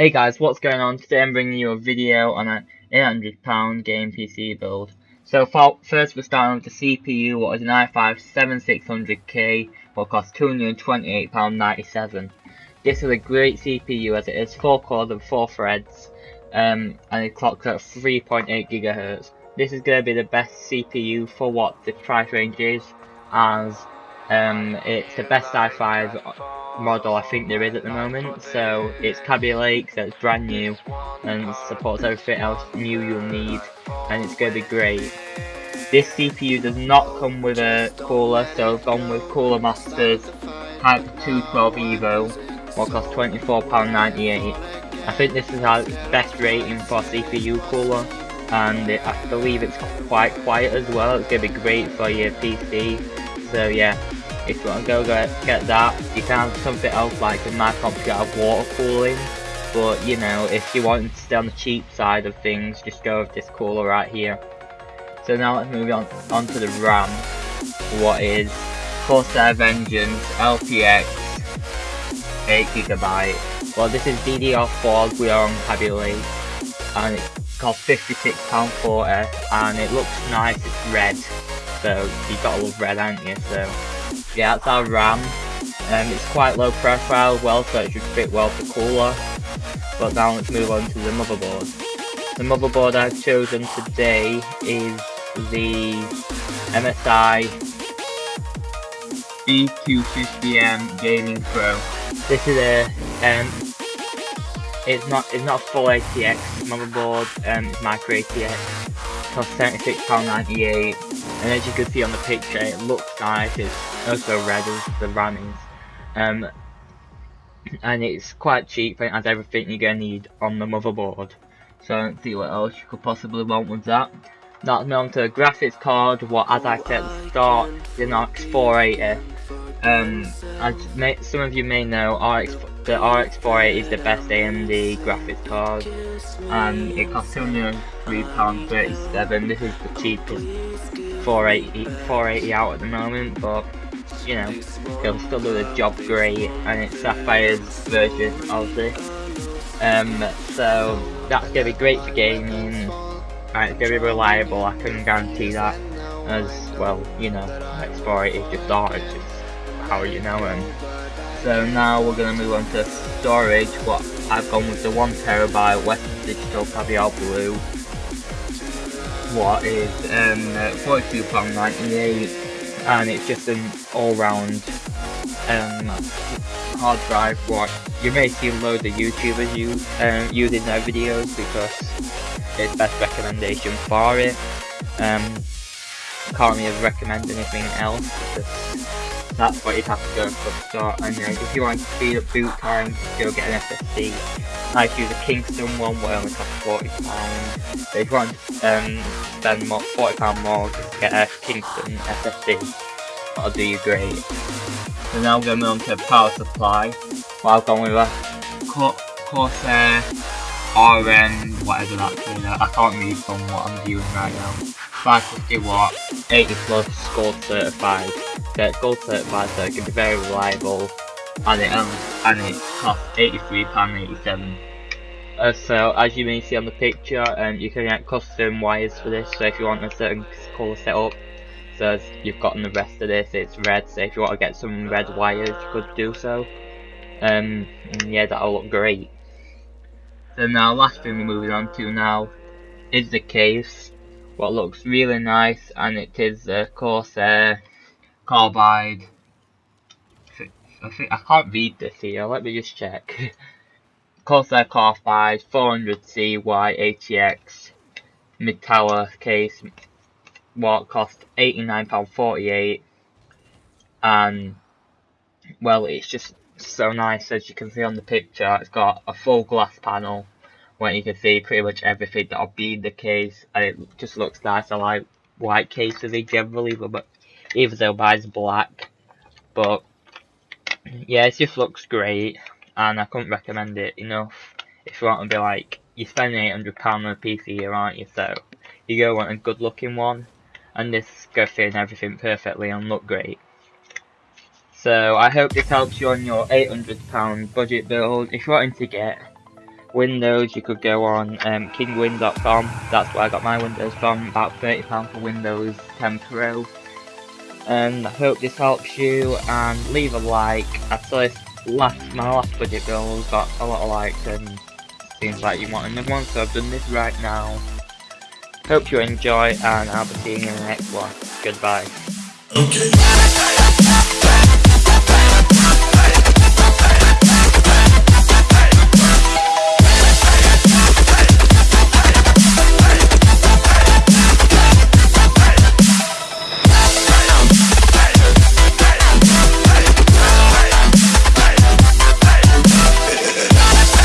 Hey guys, what's going on? Today I'm bringing you a video on an £800 game PC build. So first we're starting with the CPU, what is an i5-7600K, what costs £228.97. This is a great CPU as it is 4 cores and 4 threads, um, and it clocks at 3.8 GHz. This is going to be the best CPU for what the price range is, as um, it's the best i5 model I think there is at the moment. So it's Kaby Lake, so it's brand new and supports everything else new you'll need and it's going to be great. This CPU does not come with a cooler, so I've gone with Cooler Masters Hyper 212 Evo, what costs £24.98. I think this is our best rating for CPU cooler and it, I believe it's quite quiet as well, it's going to be great for your PC. So yeah, if you want to go get, get that, you can have something else like in my computer have water cooling. But you know, if you want to stay on the cheap side of things, just go with this cooler right here. So now let's move on onto the RAM. What is Corsair Vengeance LPX 8GB. Well this is DDR4 we are on Kaby Lake and it costs £56.40 and it looks nice, it's red. So you gotta love red, aren't you? So yeah, that's our RAM. Um, it's quite low profile, as well, so it should fit well for cooler. But now let's move on to the motherboard. The motherboard I've chosen today is the MSI B250M Gaming Pro. This is a um, it's not it's not a full ATX motherboard, um, it's micro ATX. Costs £76.98 and as you can see on the picture it looks nice, it's also red as the RAM. Um, and it's quite cheap and has everything you're going to need on the motherboard. So I don't see what else you could possibly want with that. Now let's on to the graphics card, what as I said at the start, the RX 480. Um, as may, some of you may know, RX, the RX 480 is the best AMD graphics card, and it costs £203.37. This is the cheapest 480, 480 out at the moment, but you know, it'll still do the job great, and it's Sapphire's version of this. Um, so that's gonna be great for gaming, and it's gonna be reliable, I can guarantee that. As well, you know, X4 is just just how you know them. So now we're gonna move on to storage, what I've gone with the 1TB Western Digital Caviar Blue. What is um, £42.98 and it's just an all-round um, hard drive what you may see loads of YouTubers use, um, using their videos because it's best recommendation for it. Um, can't really recommend anything else that's what you'd have to go for start and uh, if you want to speed up boot time go get an SSD. I use a Kingston one where only costs £40 but if you want to um, spend more, £40 more just get a Kingston SSD that'll do you great. So now we're going to move on to power supply. Well, I've gone with a Corsair RM, whatever that's you know, I can't read from what I'm viewing right now. 550 watt, 80 plus, gold certified. It's gold certified so it can be very reliable and it, um, and it costs £83.87. Uh, so as you may see on the picture, um, you can get custom wires for this, so if you want a certain colour setup, so you've gotten the rest of this, it's red, so if you want to get some red wires, you could do so. Um, yeah, that'll look great. So now, last thing we're moving on to now is the case. What looks really nice, and it is the Corsair Carbide. I think I can't read this here. Let me just check. Corsair Carbide 400C Y ATX tower case. What cost £89.48 and well it's just so nice as you can see on the picture it's got a full glass panel where you can see pretty much everything that'll be in the case and it just looks nice. I like white cases generally but even though mine's black. But yeah it just looks great and I couldn't recommend it enough. If you want to be like you're spending £800 on a PC here aren't you? So you go want a good looking one and this go fit everything perfectly and look great. So I hope this helps you on your £800 budget build. If you're wanting to get Windows, you could go on um, kinguin.com. That's where I got my Windows from. About £30 for Windows 10 Pro. And I hope this helps you. And leave a like. I saw this last my last budget build got a lot of likes and seems like you want another one. So I've done this right now. Hope you enjoy, and I'll be seeing you in the next one. Goodbye. Okay.